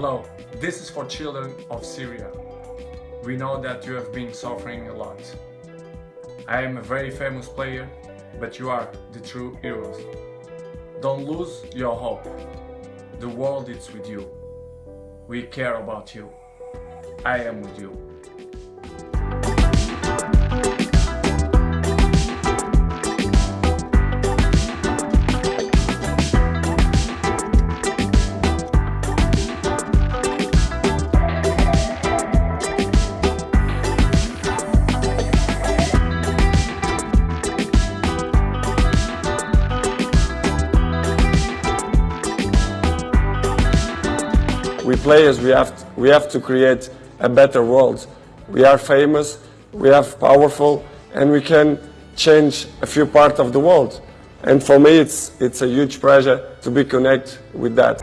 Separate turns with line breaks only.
Hello, this is for children of Syria. We know that you have been suffering a lot. I am a very famous player, but you are the true heroes. Don't lose your hope. The world is with you. We care about you. I am with you.
We players, we have, to, we have to create a better world. We are famous, we are powerful, and we can change a few parts of the world. And for me, it's, it's a huge pleasure to be connected with that.